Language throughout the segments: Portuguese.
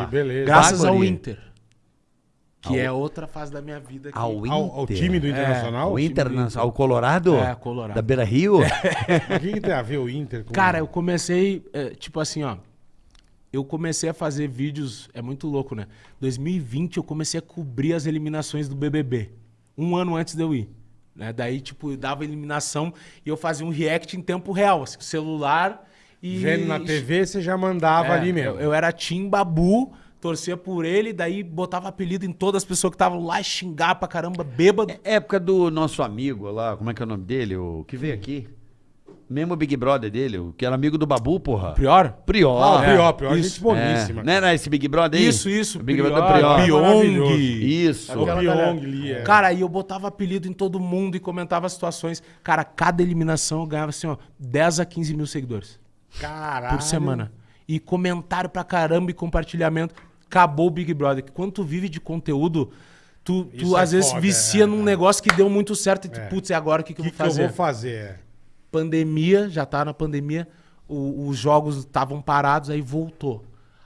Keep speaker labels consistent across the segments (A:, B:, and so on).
A: Que beleza.
B: Graças ao. Inter. Que é outra fase da minha vida. Que...
C: Ao Inter.
A: Ao, ao time do Internacional?
C: O
A: do
C: na- ao Colorado?
B: É, Colorado.
C: Da Beira Rio?
A: O que, que tem a ver o Inter com...
B: Cara, eu comecei, é, tipo assim, ó. Eu comecei a fazer vídeos, é muito louco, né? 2020 eu comecei a cobrir as eliminações do BBB. Um ano antes de eu ir. Né? Daí, tipo, eu dava eliminação e eu fazia um react em tempo real, assim, celular e...
A: Vendo na TV, você já mandava
B: É,
A: ali mesmo.
B: Eu, eu era Tim Babu, torcia por ele, daí botava apelido em todas as pessoas que estavam lá e xingar pra caramba, bêbado.
C: Época do nosso amigo lá, como é que é o nome dele? O que veio aqui? Mesmo o Big Brother dele, o que era amigo do Babu, porra.
B: Pior?
C: Prior.
A: Ah, o
C: é.
A: Prior, Prior,
B: isso.
A: gente boníssima.
C: É. Não era esse Big Brother aí?
B: Isso, isso.
C: O Big
B: Prior,
C: Brother Prior.
B: Pyong.
C: Isso.
A: O Pyong ali, é.
B: Cara, aí eu botava apelido em todo mundo e comentava situações. Cara, cada eliminação eu ganhava assim, ó, 10 a 15 mil seguidores
A: Caralho.
B: por semana. E comentário pra caramba e compartilhamento. Acabou o Big Brother. Que quando tu vive de conteúdo, tu, tu
A: é
B: às vezes
A: foda,
B: vicia
A: é,
B: num
A: é.
B: negócio que deu muito certo e tu,
A: É.
B: putz, e agora o que, que
A: O
B: eu
A: que,
B: vou
A: que eu
B: fazer?
A: vou fazer?
B: pandemia, já tá na pandemia, o- os jogos estavam parados, aí voltou.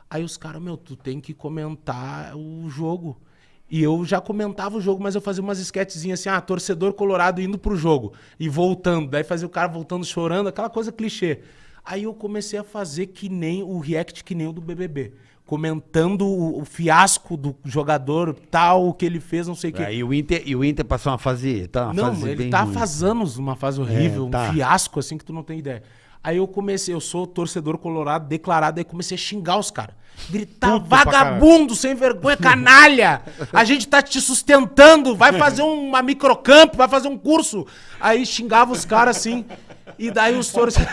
B: Aí os caras, meu, tu tem que comentar o jogo. E eu já comentava o jogo, mas eu fazia umas sketchzinhas assim, ah, torcedor colorado indo pro jogo e voltando. Daí fazia o cara voltando chorando, aquela coisa clichê. Aí eu comecei a fazer que nem o react que nem o do BBB. Comentando o, o fiasco do jogador, tal, o que ele fez, não sei o que.
C: Aí o Inter, e o Inter passou uma fase. Tá, uma
B: Não,
C: fase
B: ele tá
C: ruim.
B: faz anos uma fase horrível,
C: É, tá.
B: um fiasco assim que tu não tem ideia. Aí eu comecei, eu sou torcedor colorado declarado, aí comecei a xingar os caras. Gritar,
A: Puto
B: vagabundo, sem vergonha, canalha! A gente tá te sustentando, vai fazer uma microcampo, vai fazer um curso. Aí xingava os caras assim, e daí os torcedores...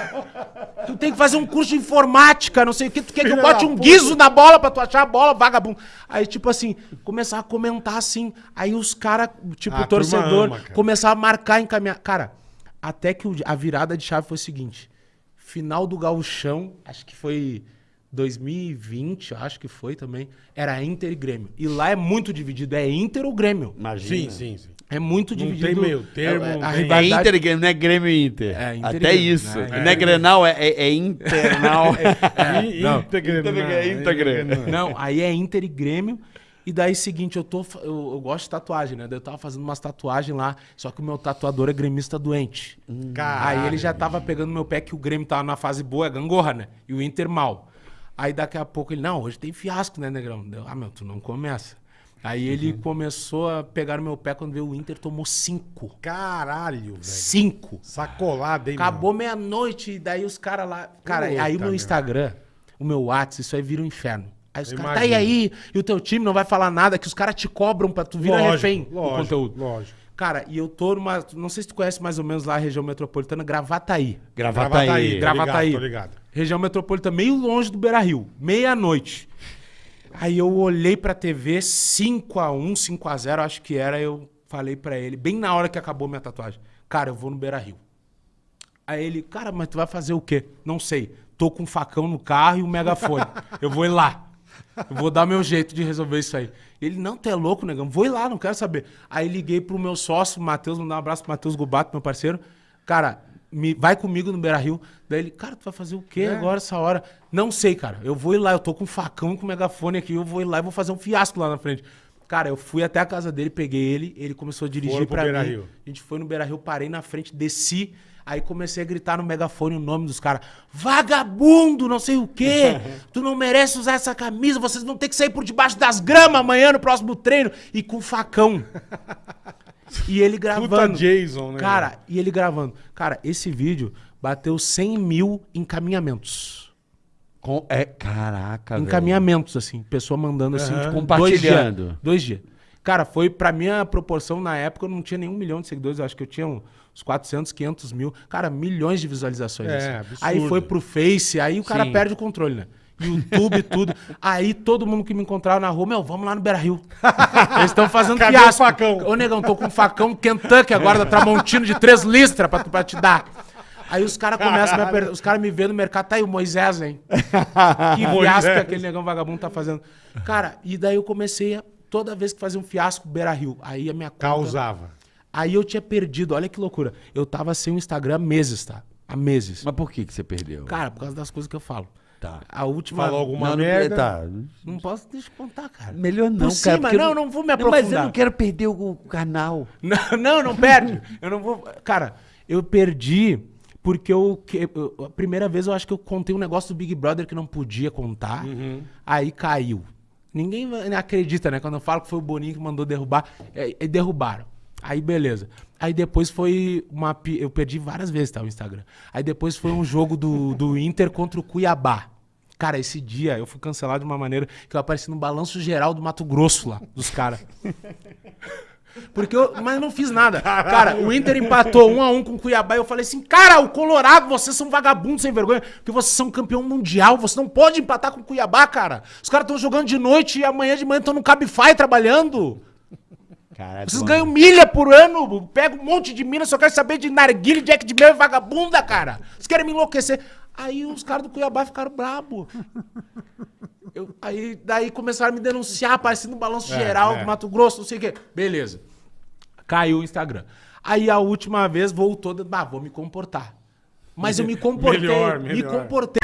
B: Tu tem que fazer um curso de informática, não sei o que, tu quer que eu bote um guiso na bola pra tu achar a bola, vagabundo. Aí, tipo assim, começava a comentar assim, aí os caras, tipo,
A: Ah,
B: torcedor,
A: turma ama, cara.
B: começava a marcar, encaminhar. Cara, até que a virada de chave foi o seguinte: final do Gauchão, acho que foi 2020, acho que foi também, era Inter e Grêmio. E lá é muito dividido, é Inter ou Grêmio.
C: Imagina.
A: Sim, sim, sim.
B: É muito
A: Não
B: dividido.
A: tem meio termo,
B: é,
A: não
B: a
A: tem-
C: É
B: rivalidade-
C: Inter e Grêmio, não é Grêmio e Inter.
B: É, Inter
C: Até
B: Grêmio,
C: isso.
B: né?
C: Não é Grenal, é, é, é Internal.
A: I-
B: não.
A: Íntegra,
C: Íntegra, íntegra.
A: não.
B: Não, aí é Inter e Grêmio. E daí, seguinte, eu, tô, eu, eu gosto de tatuagem, né? Daí eu tava fazendo umas tatuagens lá, só que o meu tatuador é gremista doente.
A: Caralho,
B: aí ele já tava pegando meu pé que o Grêmio tava na fase boa, é gangorra, né? E o Inter mal. Aí daqui a pouco ele, não, hoje tem fiasco, né, Negrão? Deu, ah, meu, tu não começa. Aí ele
A: Uhum.
B: começou a pegar no meu pé quando veio o Inter, tomou cinco.
A: Caralho, velho.
B: Cinco.
A: Sacolada, hein,
B: Acabou meia-noite, e daí os caras lá. Cara,
A: Puta,
B: aí o meu
A: meu.
B: Instagram, o meu WhatsApp, isso aí vira um inferno. Aí os caras, tá aí aí, e o teu time não vai falar nada, que os caras te cobram pra tu virar
A: Lógico,
B: refém do
A: lógico,
B: conteúdo.
A: lógico.
B: Cara, e eu tô numa. Não sei se tu conhece mais ou menos lá a região metropolitana, Gravataí.
C: Gravataí.
A: Tô
B: Gravataí.
A: ligado, tô ligado.
B: Região metropolitana, meio longe do Beira Rio, meia-noite. Aí eu olhei pra TV, 5x1, 5x0, acho que era, eu falei pra ele, bem na hora que acabou minha tatuagem, cara, eu vou no Beira Rio. Aí ele, cara, mas tu vai fazer o quê? Não sei. Tô com um facão no carro e um megafone. eu vou ir lá. Eu vou dar meu jeito de resolver isso aí. Ele, não, tu é louco, negão. Vou ir lá, não quero saber. Aí liguei pro meu sócio, Matheus, mandar um abraço pro Matheus Gubato, meu parceiro. Cara, me, vai comigo no Beira Rio. Daí ele, cara, tu vai fazer o quê agora, essa hora? Não sei, cara. Eu vou ir lá, eu tô com um facão e com um megafone aqui, eu vou ir lá e vou fazer um fiasco lá na frente. Cara, eu fui até a casa dele, peguei ele, ele começou a dirigir
A: Beira
B: mim.
A: Rio.
B: A gente foi no Beira Rio, parei na frente, desci. Aí comecei a gritar no megafone o nome dos caras. Vagabundo, não sei o quê. Tu não merece usar essa camisa. Vocês vão ter que sair por debaixo das gramas amanhã no próximo treino. E com facão. E ele gravando.
A: Puta Jason, né?
B: Cara, e ele gravando. Cara, esse vídeo bateu 100 mil encaminhamentos.
C: Com- é, caraca, velho.
B: encaminhamentos, assim. Pessoa mandando assim,
A: Aham.
B: tipo,
C: Compartilhando.
B: Dois dias. Dois dias. Cara, foi pra minha proporção na época, eu não tinha nenhum milhão de seguidores, eu acho que eu tinha uns 400, 500 mil. Cara, milhões de visualizações.
A: É,
B: assim.
A: absurdo.
B: Aí foi pro Face, aí o cara
C: Sim.
B: perde o controle, né? YouTube, tudo. Aí todo mundo que me encontrava na rua, meu, vamos lá no Beira Rio. Eles estão fazendo
A: Cadê
B: fiasco.
A: o facão?
B: Ô, negão, tô com um facão Kentucky agora da Tramontino de três listras pra, pra te dar. Aí os caras começam a me apertar, os caras me vêem no mercado, tá aí o Moisés, hein? Que fiasco que aquele negão vagabundo tá fazendo. Cara, e daí eu comecei a, toda vez que fazia um fiasco, Beira Rio. Aí a minha conta...
A: Causava.
B: Aí eu tinha perdido, olha que loucura. Eu tava sem o Instagram há meses, tá? Há meses.
C: Mas por que, que você perdeu?
B: Cara, por causa das coisas que eu falo.
C: Tá.
B: A última.
A: Falou alguma
C: Não, não-
A: merda.
C: tá.
B: Não posso deixa eu contar, cara.
C: Melhor não,
B: Por
C: cara.
B: cima, não,
C: eu
B: não vou me
C: Mas eu
B: aprofundar.
C: não quero perder o canal.
B: Não, não, não perde. Eu não vou. Cara, eu perdi porque eu, que- eu- A primeira vez eu acho que eu contei um negócio do Big Brother que não podia contar. Aí caiu. Ninguém acredita, né? Quando eu falo que foi o Boninho que mandou derrubar. É, e derrubaram. Aí beleza. Aí depois foi uma. Eu perdi várias vezes, tá? O Instagram. Aí depois foi um jogo do, do Inter contra o Cuiabá. Cara, esse dia eu fui cancelado de uma maneira que eu apareci no balanço geral do Mato Grosso lá, dos caras. Porque eu, mas eu não fiz nada. Cara, o Inter empatou um a um com o Cuiabá e eu falei assim: "Cara, o Colorado, vocês são vagabundos sem vergonha, porque vocês são campeão mundial, você não pode empatar com o Cuiabá, cara. Os caras estão jogando de noite e amanhã de manhã estão no Cabify trabalhando.
C: Caralho.
B: Vocês ganham milha por ano, pega um monte de mina, só quero saber de narguilha, Jack de mel e vagabunda, cara. Vocês querem me enlouquecer. Aí os caras do Cuiabá ficaram brabo. Eu- aí daí começaram a me denunciar, aparecendo no balanço
A: É,
B: geral
A: é.
B: do Mato Grosso, não sei o quê. Beleza. Caiu o Instagram. Aí a última vez voltou, ah, vou me comportar. Mas eu me comportei,
A: Melhor,
B: me
A: melhor.
B: comportei.